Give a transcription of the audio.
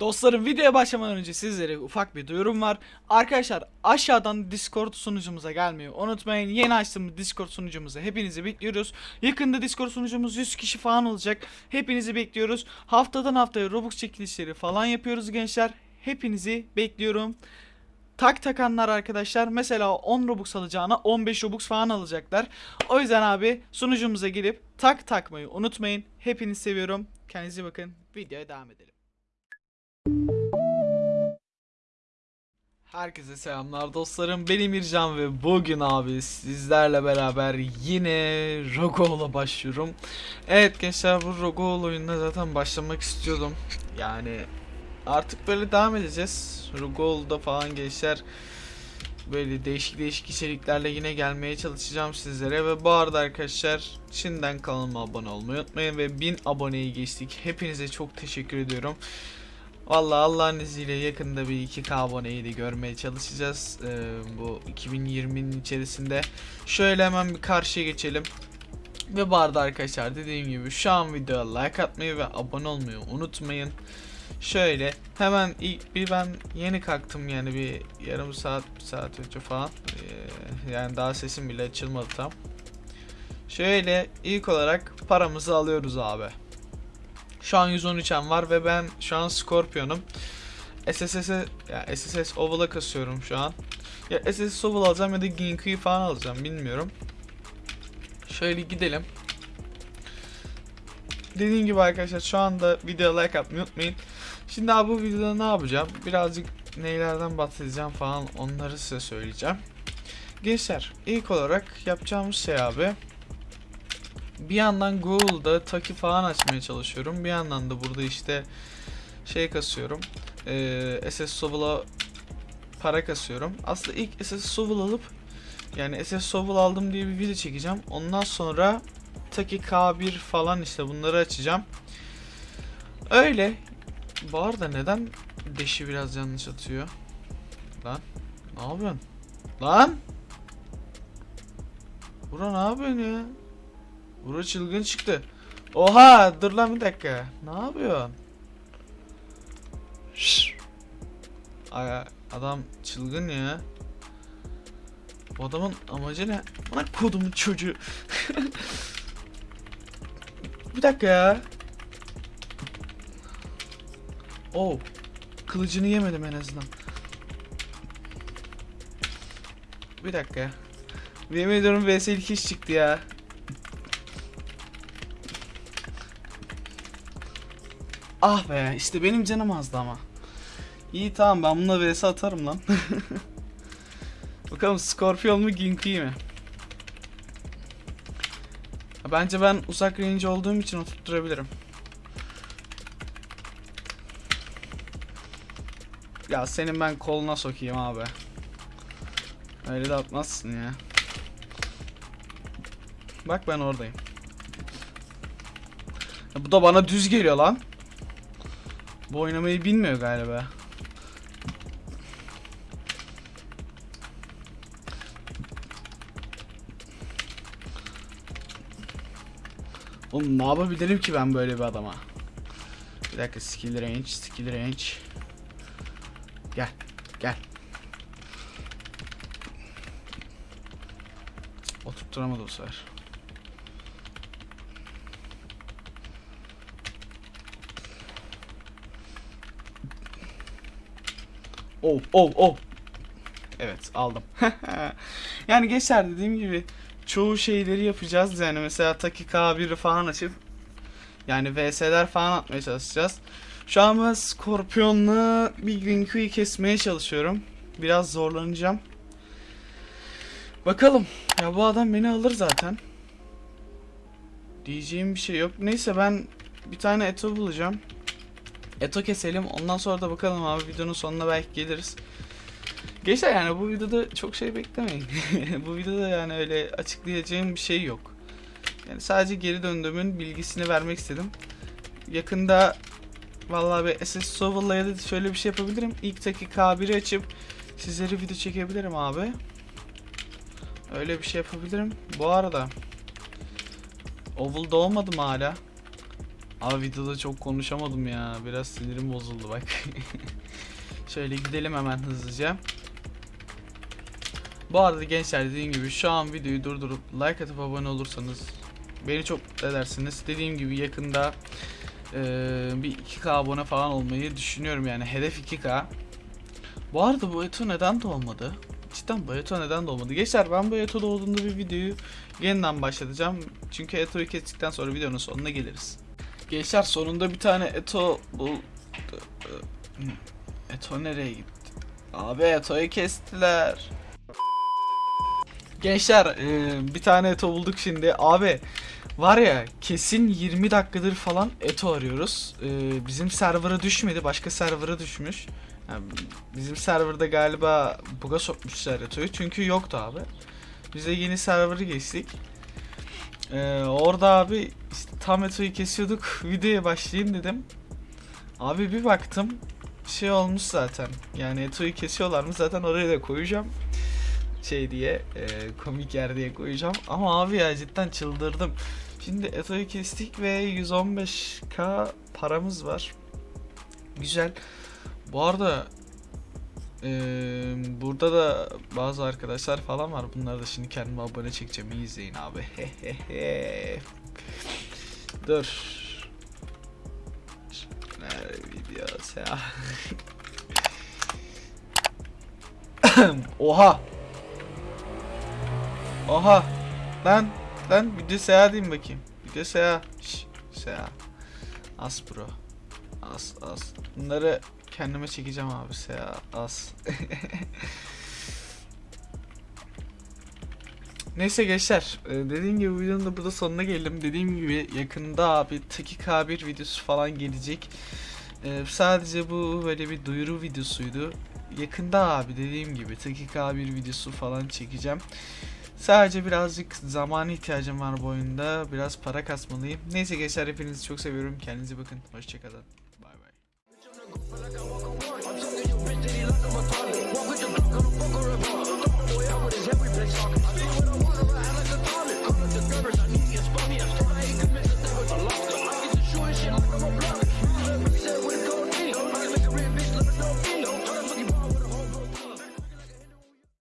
Dostlarım videoya başlamadan önce sizlere ufak bir duyurum var. Arkadaşlar aşağıdan Discord sunucumuza gelmeyi unutmayın. Yeni açtığımız Discord sunucumuza hepinizi bekliyoruz. Yakında Discord sunucumuz 100 kişi falan olacak. Hepinizi bekliyoruz. Haftadan haftaya Robux çekilişleri falan yapıyoruz gençler. Hepinizi bekliyorum. Tak takanlar arkadaşlar mesela 10 Robux alacağına 15 Robux falan alacaklar. O yüzden abi sunucumuza gelip tak takmayı unutmayın. Hepinizi seviyorum. Kendinize bakın. Videoya devam edelim. Herkese selamlar dostlarım. Benim İrcan ve bugün abi sizlerle beraber yine Rogo'la başlıyorum. Evet gençler bu Rogo oyununa zaten başlamak istiyordum. Yani artık böyle devam edeceğiz. Rogo'da falan gençler böyle değişik değişik içeriklerle yine gelmeye çalışacağım sizlere ve bu arada arkadaşlar şimdiden kanalıma abone olmayı unutmayın ve 1000 aboneyi geçtik. Hepinize çok teşekkür ediyorum. Vallahi Allah'ın izniyle yakında bir 2K aboneyi de görmeye çalışacağız ee, bu 2020'nin içerisinde. Şöyle hemen bir karşıya geçelim. Ve bu arada arkadaşlar dediğim gibi şu an videoya like atmayı ve abone olmayı unutmayın. Şöyle hemen ilk bir ben yeni kalktım yani bir yarım saat bir saat önce falan. Ee, yani daha sesim bile açılmadı tam. Şöyle ilk olarak paramızı alıyoruz abi. Şu an 113'em var ve ben şu an Scorpion'um. SSS'e ya SSS Oval'a kasıyorum şu an. Ya SSS Oval alacağım ya da Ginku'yu falan alacağım bilmiyorum. Şöyle gidelim. Dediğim gibi arkadaşlar şu anda videoya like atmayı unutmayın. Şimdi abi bu videoda ne yapacağım? Birazcık neylerden bahsedeceğim falan onları size söyleyeceğim. Gençler ilk olarak yapacağımız şey abi bir yandan Google'da Taki falan açmaya çalışıyorum. Bir yandan da burada işte şey kasıyorum. Ee, SS Sovel'a para kasıyorum. Aslında ilk SS Sovel alıp yani SS Sovel aldım diye bir video çekeceğim. Ondan sonra Taki K1 falan işte bunları açacağım. Öyle. Bu arada neden deşi biraz yanlış atıyor? Lan ne yapıyorsun? Lan! Bura ne yapıyorsun ya? Bura çılgın çıktı. Oha dur lan bir dakika. Ne yapıyorsun? Şşş. Ay, adam çılgın ya. Bu adamın amacı ne? Bana kodumun çocuğu. bir dakika ya. Oh. Kılıcını yemedim en azından. Bir dakika. Yemin ediyorum vs ilk iş çıktı ya. Ah be işte benim canım azdı ama. İyi tamam ben bununla vs atarım lan. Bakalım Scorpion mu Ginki mi? Bence ben uzak range olduğum için oturtturabilirim. Ya senin ben koluna sokayım abi. Öyle de atmazsın ya. Bak ben oradayım. Ya bu da bana düz geliyor lan. Bu oynamayı bilmiyor galiba. Oğlum ne yapabilirim ki ben böyle bir adama? Bir dakika skill range, skill range. Gel, gel. Oturtturamadı bu sefer. Oh oh oh. Evet aldım. yani geçer dediğim gibi çoğu şeyleri yapacağız yani mesela Taki K1'i falan açıp yani VS'ler falan atmaya çalışacağız. Şu an ben Scorpion'la bir Rinku'yu kesmeye çalışıyorum. Biraz zorlanacağım. Bakalım. Ya bu adam beni alır zaten. Diyeceğim bir şey yok. Neyse ben bir tane Eto bulacağım. Eto keselim. Ondan sonra da bakalım abi videonun sonuna belki geliriz. Gençler yani bu videoda çok şey beklemeyin. bu videoda yani öyle açıklayacağım bir şey yok. Yani sadece geri döndüğümün bilgisini vermek istedim. Yakında vallahi bir SS Sovel'la ya da şöyle bir şey yapabilirim. İlk taki K1'i açıp sizlere video çekebilirim abi. Öyle bir şey yapabilirim. Bu arada Oval'da olmadım hala. Abi videoda çok konuşamadım ya. Biraz sinirim bozuldu bak. Şöyle gidelim hemen hızlıca. Bu arada gençler dediğim gibi şu an videoyu durdurup like atıp abone olursanız beni çok edersiniz. Dediğim gibi yakında eee, bir 2K abone falan olmayı düşünüyorum yani hedef 2K. Bu arada bu Eto neden doğmadı? Cidden bu Eto neden doğmadı? Gençler ben bu Eto doğduğunda bir videoyu yeniden başlatacağım. Çünkü Eto'yu kestikten sonra videonun sonuna geliriz. Gençler sonunda bir tane Eto bul... Eto nereye gitti? Abi Eto'yu kestiler. Gençler e, bir tane Eto bulduk şimdi. Abi var ya kesin 20 dakikadır falan Eto arıyoruz. E, bizim server'a düşmedi. Başka server'a düşmüş. Bizim serverda galiba buga sokmuşlar Eto'yu. Çünkü yoktu abi. Biz de yeni server'ı geçtik. E, orada abi işte tam Eto'yu kesiyorduk. Videoya başlayayım dedim. Abi bir baktım şey olmuş zaten. Yani Eto'yu kesiyorlar mı zaten oraya da koyacağım şey diye e, komik yer diye koyacağım. Ama abi ya cidden çıldırdım. Şimdi Eto'yu kestik ve 115k paramız var. Güzel. Bu arada burada da bazı arkadaşlar falan var. Bunları da şimdi kendime abone çekeceğim. İyi izleyin abi. Dur. Nerede videosu ya? Oha. Oha. Lan lan video seyahat diyeyim bakayım. Video seyahat. Şş, seyahat. As bro. As as. Bunları kendime çekeceğim abi seyahat. As. Neyse gençler e, dediğim gibi videonun da burada sonuna geldim. Dediğim gibi yakında abi Taki K1 videosu falan gelecek. E, sadece bu böyle bir duyuru videosuydu. Yakında abi dediğim gibi Taki K1 videosu falan çekeceğim. Sadece birazcık zamana ihtiyacım var bu oyunda. Biraz para kasmalıyım. Neyse gençler hepinizi çok seviyorum. Kendinize bakın. Hoşçakalın. I'm talking your bitch, did he like I'm a thought?